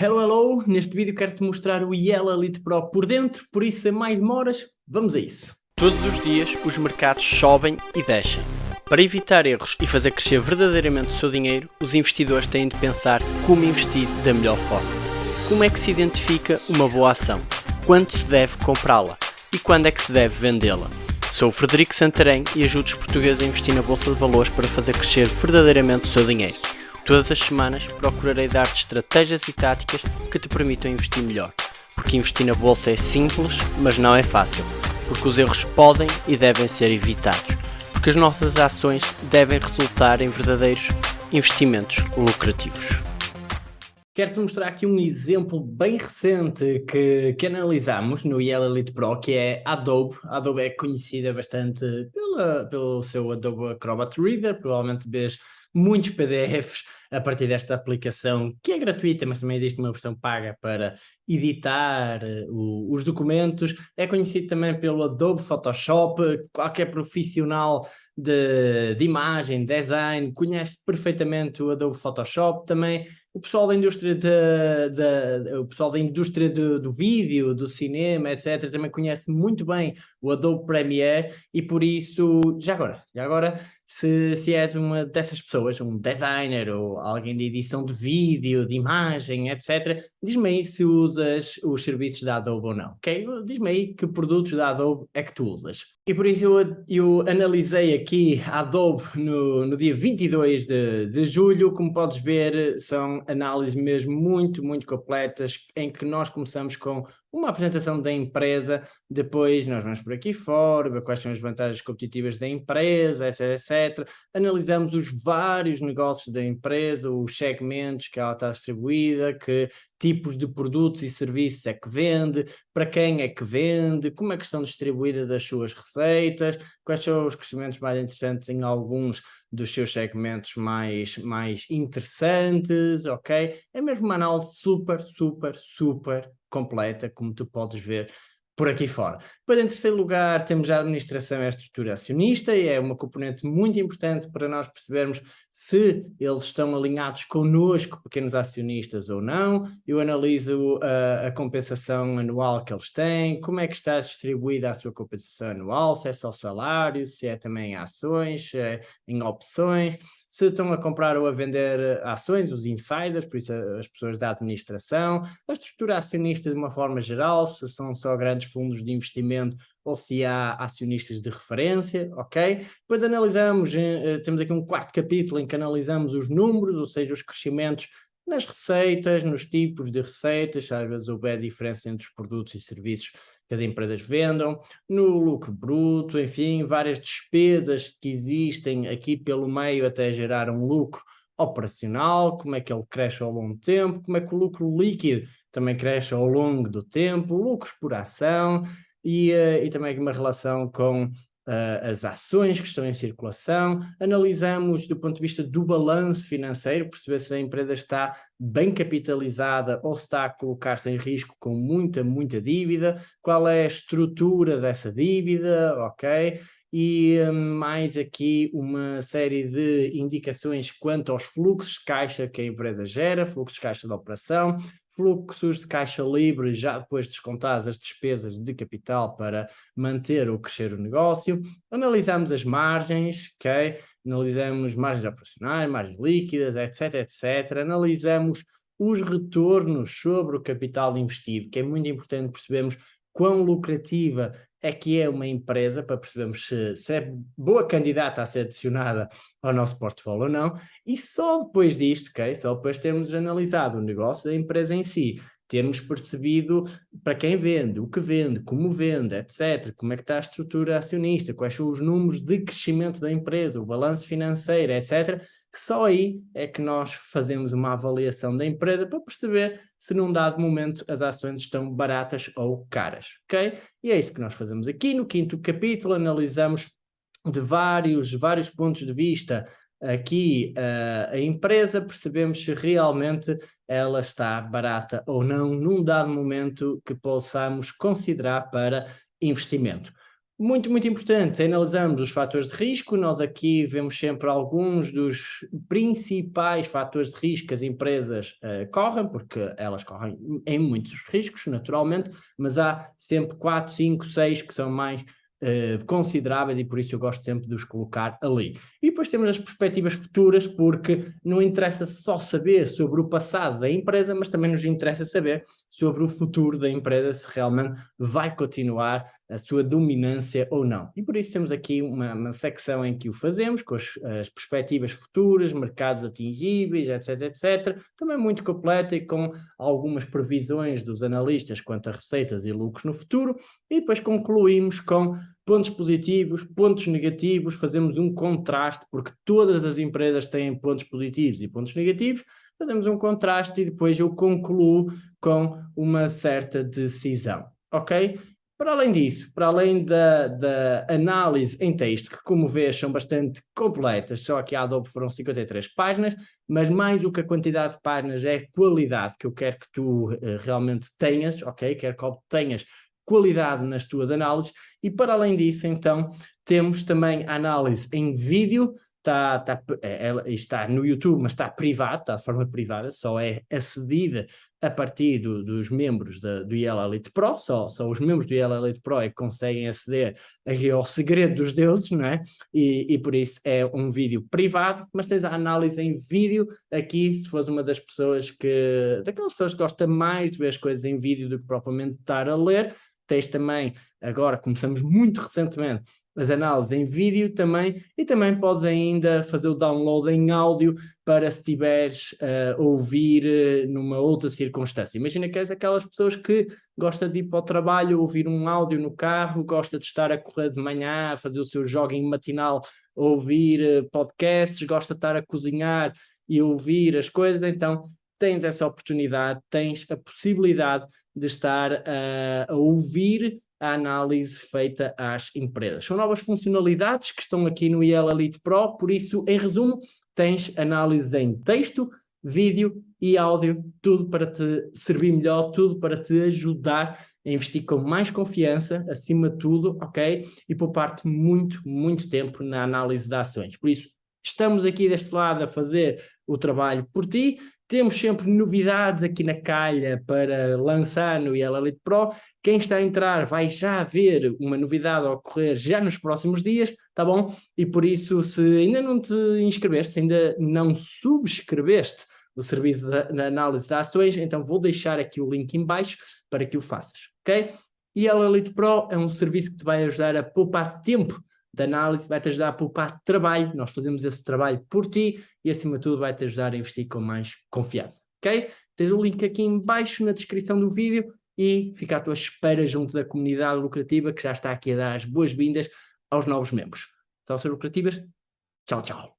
Hello, hello! Neste vídeo quero-te mostrar o Yellow Elite Pro por dentro, por isso sem mais demoras, vamos a isso! Todos os dias os mercados sobem e descem. Para evitar erros e fazer crescer verdadeiramente o seu dinheiro, os investidores têm de pensar como investir da melhor forma. Como é que se identifica uma boa ação? Quando se deve comprá-la? E quando é que se deve vendê-la? Sou o Frederico Santarém e ajudo os portugueses a investir na Bolsa de Valores para fazer crescer verdadeiramente o seu dinheiro. Todas as semanas procurarei dar-te estratégias e táticas que te permitam investir melhor. Porque investir na bolsa é simples, mas não é fácil. Porque os erros podem e devem ser evitados. Porque as nossas ações devem resultar em verdadeiros investimentos lucrativos. Quero-te mostrar aqui um exemplo bem recente que, que no Yellow Elite Pro, que é Adobe. Adobe é conhecida bastante pela, pelo seu Adobe Acrobat Reader, provavelmente vês muitos PDFs a partir desta aplicação, que é gratuita, mas também existe uma versão paga para editar uh, os documentos. É conhecido também pelo Adobe Photoshop, qualquer profissional de, de imagem, design, conhece perfeitamente o Adobe Photoshop, também o pessoal da indústria de, de, o pessoal da indústria do, do, vídeo, do cinema, etc, também conhece muito bem o Adobe Premiere e por isso, já agora, já agora, se, se és uma dessas pessoas, um designer ou alguém de edição de vídeo, de imagem, etc, diz-me aí se usas os serviços da Adobe ou não, ok? Diz-me aí que produtos da Adobe é que tu usas. E por isso eu, eu analisei aqui a Adobe no, no dia 22 de, de julho, como podes ver são análises mesmo muito, muito completas, em que nós começamos com uma apresentação da empresa, depois nós vamos por aqui fora, quais são as vantagens competitivas da empresa, etc, etc. Analisamos os vários negócios da empresa, os segmentos que ela está distribuída, que tipos de produtos e serviços é que vende, para quem é que vende, como é que estão distribuídas as suas receitas, quais são os crescimentos mais interessantes em alguns dos seus segmentos mais, mais interessantes, ok? É mesmo uma análise super, super, super completa, como tu podes ver por aqui fora. Depois, em terceiro lugar, temos a administração e a estrutura acionista, e é uma componente muito importante para nós percebermos se eles estão alinhados connosco, pequenos acionistas ou não. Eu analiso a, a compensação anual que eles têm, como é que está distribuída a sua compensação anual, se é só salário, se é também ações, é em opções se estão a comprar ou a vender eh, ações, os insiders, por isso eh, as pessoas da administração, a estrutura acionista de uma forma geral, se são só grandes fundos de investimento ou se há acionistas de referência, ok? Depois analisamos, eh, temos aqui um quarto capítulo em que analisamos os números, ou seja, os crescimentos nas receitas, nos tipos de receitas, às vezes houve a diferença entre os produtos e serviços que as empresas vendam, no lucro bruto, enfim, várias despesas que existem aqui pelo meio até gerar um lucro operacional, como é que ele cresce ao longo do tempo, como é que o lucro líquido também cresce ao longo do tempo, lucros por ação e, uh, e também uma relação com uh, as ações que estão em circulação, analisamos do ponto de vista do balanço financeiro, perceber se a empresa está bem capitalizada ou se está a colocar-se em risco com muita, muita dívida, qual é a estrutura dessa dívida, ok? E mais aqui uma série de indicações quanto aos fluxos de caixa que a empresa gera, fluxos de caixa de operação, fluxos de caixa livre, já depois descontadas as despesas de capital para manter ou crescer o negócio. Analisamos as margens, ok? Analisamos margens operacionais, margens líquidas, etc, etc. Analisamos os retornos sobre o capital investido, que é muito importante percebermos quão lucrativa é que é uma empresa, para percebermos se, se, é boa candidata a ser adicionada ao nosso portfólio ou não, e só depois disto, okay, só depois de termos analisado o negócio da empresa em si, termos percebido para quem vende, o que vende, como vende, etc. Como é que está a estrutura acionista, quais são os números de crescimento da empresa, o balanço financeiro, etc. Só aí é que nós fazemos uma avaliação da empresa para perceber se num dado momento as ações estão baratas ou caras, ok? E é isso que nós fazemos aqui. No quinto capítulo analisamos de vários, vários pontos de vista aqui uh, a empresa, percebemos se realmente ela está barata ou não num dado momento que possamos considerar para investimento. Muito, muito importante, analisamos os fatores de risco, nós aqui vemos sempre alguns dos principais fatores de risco que as empresas uh, correm, porque elas correm em muitos riscos, naturalmente, mas há sempre 4, 5, 6 que são mais Uh, consideráveis e por isso eu gosto sempre de os colocar ali. E depois temos as perspectivas futuras, porque não interessa só saber sobre o passado da empresa, mas também nos interessa saber sobre o futuro da empresa, se realmente vai continuar a sua dominância ou não. E por isso temos aqui uma, uma secção em que o fazemos, com as, as, perspectivas futuras, mercados atingíveis, etc, etc. Também muito completa e com algumas previsões dos analistas quanto a receitas e lucros no futuro. E depois concluímos com pontos positivos, pontos negativos, fazemos um contraste, porque todas as empresas têm pontos positivos e pontos negativos, fazemos um contraste e depois eu concluo com uma certa decisão, ok? Para além disso, para além da, da, análise em texto, que como vês são bastante completas, só aqui a Adobe foram 53 páginas, mas mais do que a quantidade de páginas é a qualidade que eu quero que tu uh, realmente tenhas, ok? Quero que obtenhas qualidade nas tuas análises e para além disso então temos também análise em vídeo, está, está, é, está no YouTube, mas está privado, está de forma privada, só é acedida a partir do, dos membros da, do IEL Elite Pro, só, só os membros do IEL Elite Pro é que conseguem aceder ao segredo dos deuses, não é? E, e por isso é um vídeo privado, mas tens a análise em vídeo aqui, se fores uma das pessoas que, daquelas pessoas que gostam mais de ver as coisas em vídeo do que propriamente estar a ler, tens também, agora começamos muito recentemente, as análises em vídeo também, e também podes ainda fazer o download em áudio para se tiveres uh, ouvir uh, numa outra circunstância. Imagina que és aquelas pessoas que gosta de ir para o trabalho, ouvir um áudio no carro, gosta de estar a correr de manhã, a fazer o seu jogging matinal, ouvir uh, podcasts, gosta de estar a cozinhar e ouvir as coisas, então tens essa oportunidade, tens a possibilidade de estar a ouvir a análise feita às empresas. São novas funcionalidades que estão aqui no IEL Elite Pro, por isso, em resumo, tens análise em texto, vídeo e áudio, tudo para te servir melhor, tudo para te ajudar a investir com mais confiança, acima de tudo, ok? E poupar-te muito, muito tempo na análise de ações. Por isso, estamos aqui deste lado a fazer o trabalho por ti, temos sempre novidades aqui na calha para lançar no IEL Elite Pro. Quem está a entrar vai já ver uma novidade a ocorrer já nos próximos dias, tá bom? E por isso, se ainda não te inscreveste, se ainda não subscreveste o serviço de análise de ações, então vou deixar aqui o link em baixo para que o faças, ok? IEL Elite Pro é um serviço que te vai ajudar a poupar tempo de análise, vai-te ajudar a poupar trabalho, nós fazemos esse trabalho por ti e acima de tudo vai-te ajudar a investir com mais confiança, ok? Tens o link aqui em baixo na descrição do vídeo e fica à tua espera junto da comunidade lucrativa que já está aqui a dar as boas-vindas aos novos membros. Então, ser lucrativas, tchau, tchau.